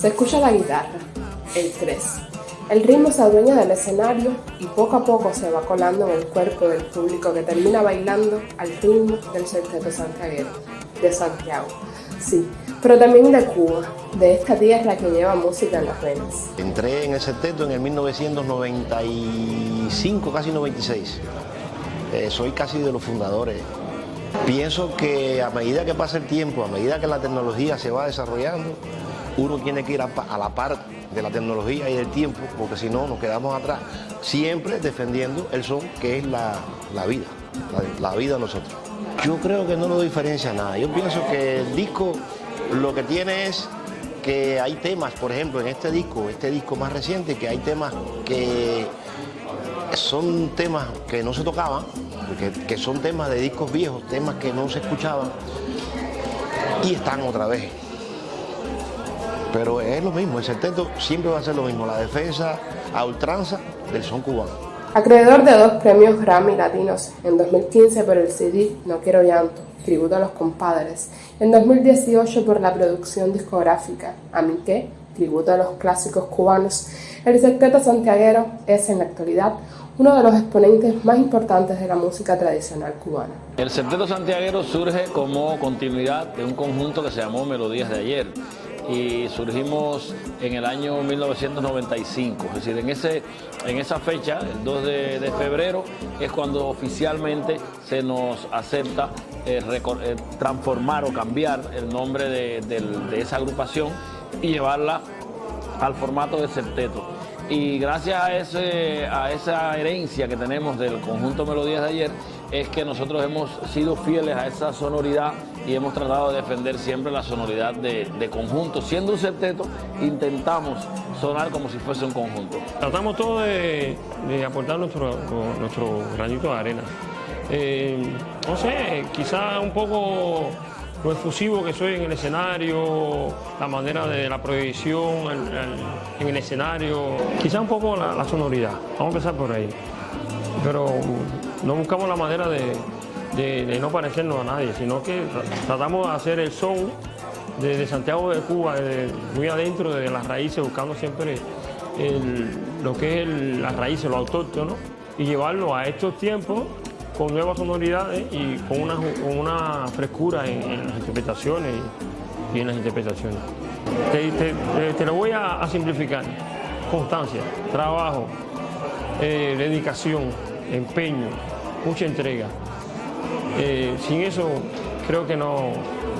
Se escucha la guitarra, el tres. El ritmo se adueña del escenario y poco a poco se va colando en el cuerpo del público que termina bailando al ritmo del Septeto Santiaguero de Santiago. Sí, pero también de Cuba, de esta tierra que lleva música en las venas. Entré en el septeto en el 1995, casi 96. Eh, soy casi de los fundadores. Pienso que a medida que pasa el tiempo, a medida que la tecnología se va desarrollando, uno tiene que ir a, la par de la tecnología y del tiempo, porque si no nos quedamos atrás, siempre defendiendo el son que es la, vida, la, la vida de nosotros. Yo creo que no lo diferencia nada. Yo pienso que el disco lo que tiene es que hay temas, por ejemplo, en este disco, este disco más reciente, que hay temas que son temas que no se tocaban, que, que son temas de discos viejos, temas que no se escuchaban, y están otra vez. Pero es lo mismo, el septeto siempre va a ser lo mismo, la defensa a ultranza del son cubano. Acreedor de dos premios Grammy Latinos, en 2015 por el CD No Quiero Llanto, tributo a los compadres, en 2018 por la producción discográfica A mi qué, tributo a los clásicos cubanos, el Septeto Santiaguero es en la actualidad uno de los exponentes más importantes de la música tradicional cubana. El Septeto Santiaguero surge como continuidad de un conjunto que se llamó Melodías de Ayer y surgimos en el año 1995, es decir, en, ese, en esa fecha, el 2 de, febrero, es cuando oficialmente se nos acepta eh, eh, transformar o cambiar el nombre de, esa agrupación y llevarla al formato de septeto. Y gracias a, ese, a esa herencia que tenemos del conjunto Melodías de ayer, es que nosotros hemos sido fieles a esa sonoridad y hemos tratado de defender siempre la sonoridad de, conjunto. Siendo un septeto, intentamos sonar como si fuese un conjunto. Tratamos todo de, aportar nuestro, nuestro granito de arena. Eh, no sé, quizá un poco lo efusivo que soy en el escenario, la manera de la proyección en el escenario, quizá un poco la sonoridad. Vamos a empezar por ahí. Pero no buscamos la manera de, no parecernos a nadie, sino que tratamos de hacer el son de, Santiago de Cuba, muy adentro de las raíces, buscando siempre lo que es las raíces, lo autóctono, y llevarlo a estos tiempos con nuevas sonoridades y con una, frescura en, las interpretaciones y, en las interpretaciones. Te, lo voy a, simplificar. Constancia, trabajo, eh, dedicación, empeño, mucha entrega. Eh, sin eso creo que no,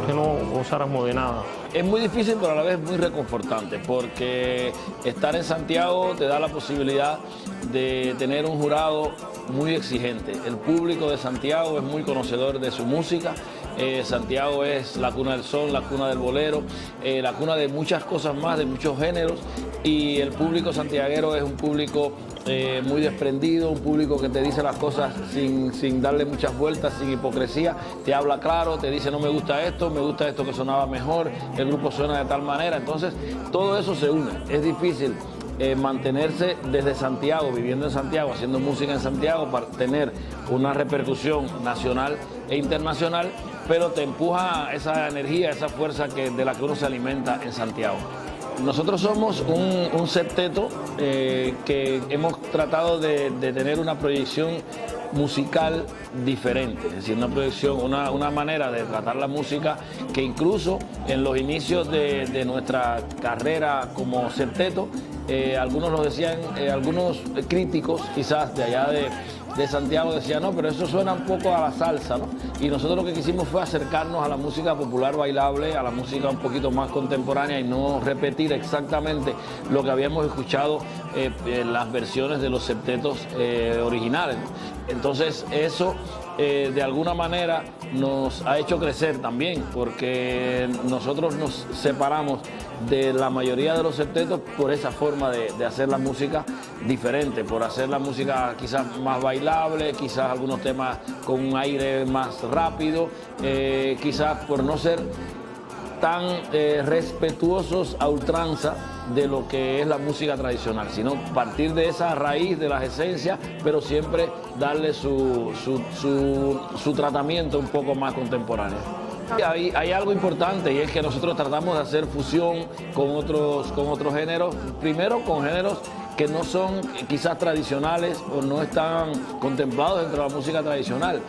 que no gozáramos de nada. Es muy difícil, pero a la vez muy reconfortante, porque estar en Santiago te da la posibilidad de tener un jurado muy exigente. El público de Santiago es muy conocedor de su música. Eh, Santiago es la cuna del sol, la cuna del bolero, eh, la cuna de muchas cosas más, de muchos géneros. Y el público santiaguero es un público eh, muy desprendido, un público que te dice las cosas sin, sin, darle muchas vueltas, sin hipocresía, te habla claro, te dice no me gusta esto, me gusta esto que sonaba mejor, el grupo suena de tal manera, entonces todo eso se une, es difícil eh, mantenerse desde Santiago, viviendo en Santiago, haciendo música en Santiago para tener una repercusión nacional e internacional, pero te empuja esa energía, esa fuerza que, de la que uno se alimenta en Santiago. Nosotros somos un, septeto eh, que hemos tratado de, tener una proyección musical diferente, es decir, una proyección, una, manera de tratar la música que incluso en los inicios de, nuestra carrera como septeto, eh, algunos lo decían, eh, algunos críticos quizás de allá de, de Santiago decía, no, pero eso suena un poco a la salsa, ¿no? Y nosotros lo que quisimos fue acercarnos a la música popular bailable, a la música un poquito más contemporánea y no repetir exactamente lo que habíamos escuchado eh, en las versiones de los septetos eh, originales. Entonces eso eh, de alguna manera nos ha hecho crecer también, porque nosotros nos separamos de la mayoría de los septetos por esa forma de, hacer la música diferente, por hacer la música quizás más bailable, quizás algunos temas con un aire más rápido, eh, quizás por no ser tan eh, respetuosos a ultranza de lo que es la música tradicional, sino partir de esa raíz, de las esencias, pero siempre darle su, su, su tratamiento un poco más contemporáneo. Hay, hay, algo importante y es que nosotros tratamos de hacer fusión con otros, con otros géneros, primero con géneros que no son quizás tradicionales o no están contemplados dentro de la música tradicional,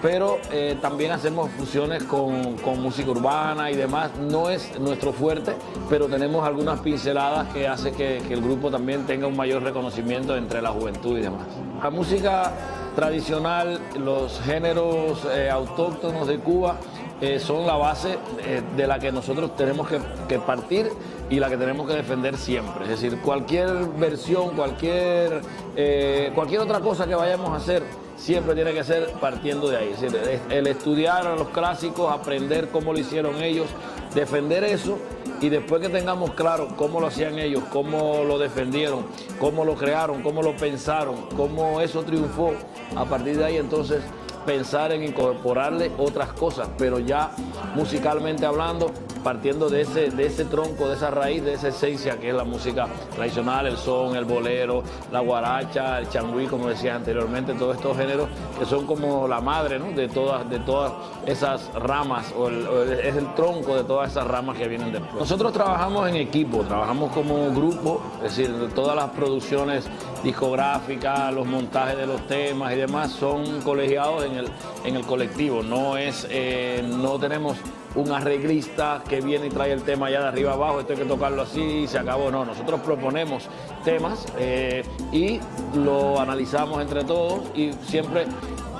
pero eh, también hacemos fusiones con, música urbana y demás. No es nuestro fuerte, pero tenemos algunas pinceladas que hace que, el grupo también tenga un mayor reconocimiento entre la juventud y demás. La música tradicional, los géneros eh, autóctonos de Cuba, eh, son la base eh, de la que nosotros tenemos que, partir y la que tenemos que defender siempre. Es decir, cualquier versión, cualquier, eh, cualquier otra cosa que vayamos a hacer, siempre tiene que ser partiendo de ahí. Es decir, el estudiar a los clásicos, aprender cómo lo hicieron ellos, defender eso y después que tengamos claro cómo lo hacían ellos, cómo lo defendieron, cómo lo crearon, cómo lo pensaron, cómo eso triunfó, a partir de ahí entonces pensar en incorporarle otras cosas, pero ya musicalmente hablando, partiendo de ese, de ese tronco, de esa raíz, de esa esencia que es la música tradicional, el son, el bolero, la guaracha, el changüí, como decía anteriormente, todos estos géneros que son como la madre de, todas, de todas esas ramas, o, es el tronco de todas esas ramas que vienen después. Nosotros trabajamos en equipo, trabajamos como grupo, es decir, todas las producciones discográficas, los montajes de los temas y demás son colegiados en el, en el colectivo, no, es, eh, no tenemos un arreglista que viene y trae el tema allá de arriba abajo, esto hay que tocarlo así y se acabó. No, nosotros proponemos temas eh, y lo analizamos entre todos y siempre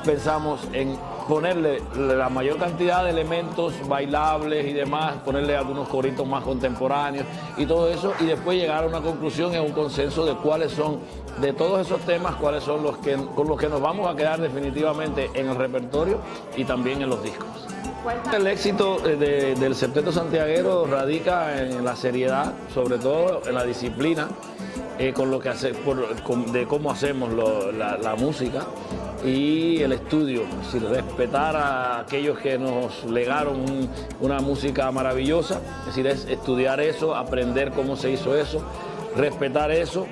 pensamos en ponerle la mayor cantidad de elementos bailables y demás, ponerle algunos coritos más contemporáneos y todo eso, y después llegar a una conclusión y a un consenso de cuáles son, de todos esos temas, cuáles son los que, con los que nos vamos a quedar definitivamente en el repertorio y también en los discos. El éxito eh, del septeto santiaguero radica en la seriedad, sobre todo en la disciplina, eh, con lo que hace, de cómo hacemos la, música y el estudio, es respetar a aquellos que nos legaron una música maravillosa, es decir, es estudiar eso, aprender cómo se hizo eso, respetar eso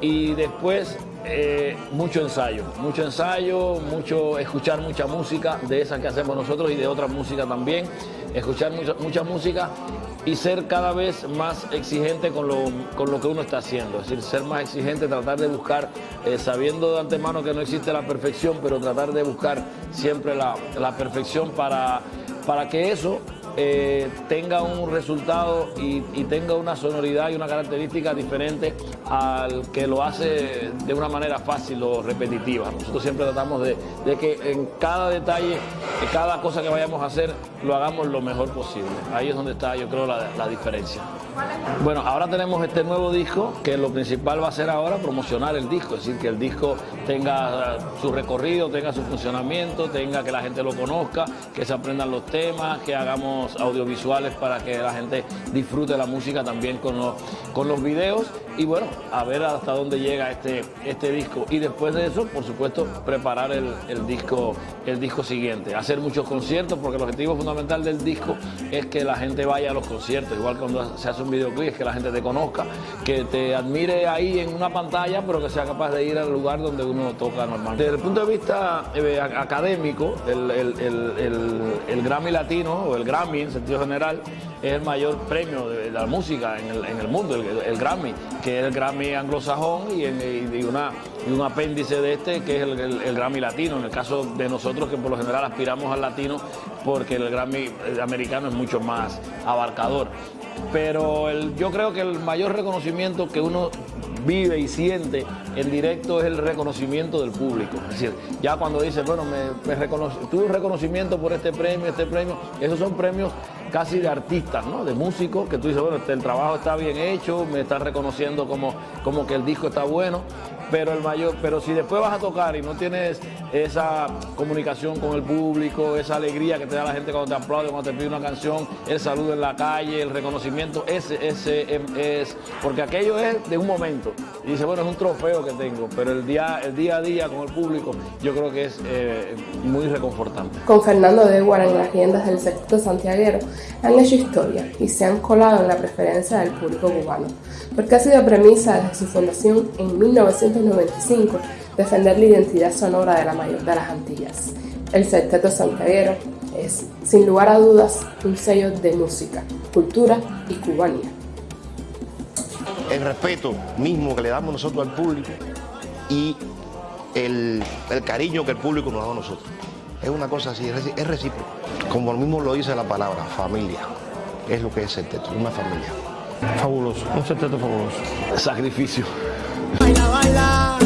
y después eh, mucho ensayo, mucho ensayo, mucho escuchar mucha música de esa que hacemos nosotros y de otra música también, escuchar mucha, música y ser cada vez más exigente con lo, con lo, que uno está haciendo, es decir, ser más exigente, tratar de buscar, eh, sabiendo de antemano que no existe la perfección, pero tratar de buscar siempre la, la perfección para, para que eso eh, tenga un resultado y, tenga una sonoridad y una característica diferente al que lo hace de una manera fácil o repetitiva. Nosotros siempre tratamos de, que en cada detalle, en cada cosa que vayamos a hacer, lo hagamos lo mejor posible. Ahí es donde está, yo creo, la diferencia. Bueno, ahora tenemos este nuevo disco que lo principal va a ser ahora promocionar el disco, es decir, que el disco tenga su recorrido, tenga su funcionamiento, tenga que la gente lo conozca, que se aprendan los temas, que hagamos audiovisuales para que la gente disfrute la música también con los, con los videos y bueno, a ver hasta dónde llega este, este disco. Y después de eso, por supuesto, preparar el, disco, el disco siguiente. Hacer muchos conciertos, porque el objetivo fundamental del disco es que la gente vaya a los conciertos, igual cuando se hace un que la gente te conozca, que te admire ahí en una pantalla, pero que sea capaz de ir al lugar donde uno toca normalmente. Desde el punto de vista eh, académico, el, el, Grammy Latino, o el Grammy en sentido general, es el mayor premio de la música en el, en el mundo, el, Grammy, que es el Grammy anglosajón y, y, una, y un apéndice de este que es el, Grammy latino, en el caso de nosotros que por lo general aspiramos al latino porque el Grammy americano es mucho más abarcador. Pero yo creo que el mayor reconocimiento que uno vive y siente en directo es el reconocimiento del público. Es decir, ya cuando dice, bueno, me, me tuve un reconocimiento por este premio, este premio, esos son premios casi de artistas, ¿no? De músicos, que tú dices, bueno, este, el trabajo está bien hecho, me están reconociendo como, como que el disco está bueno, pero el mayor, pero si después vas a tocar y no tienes esa comunicación con el público, esa alegría que te da la gente cuando te aplaude, cuando te pide una canción, el saludo en la calle, el reconocimiento, ese, ese em, es, porque aquello es de un momento. Y dice, bueno, es un trofeo que tengo, pero el día, el día a día con el público, yo creo que es eh, muy reconfortante. Con Fernando de en las riendas del sector santiaguero, han hecho historia y se han colado en la preferencia del público cubano, porque ha sido premisa desde su fundación en 1995 defender la identidad sonora de la mayor de las Antillas. El Sexteto Santiaguero es, sin lugar a dudas, un sello de música, cultura y cubanía. El respeto mismo que le damos nosotros al público y el, cariño que el público nos da a nosotros. Es una cosa así, es recíproco. Como el mismo lo dice la palabra, familia. Es lo que es el teto, una familia. Fabuloso, un septeto fabuloso. Sacrificio. Baila, baila,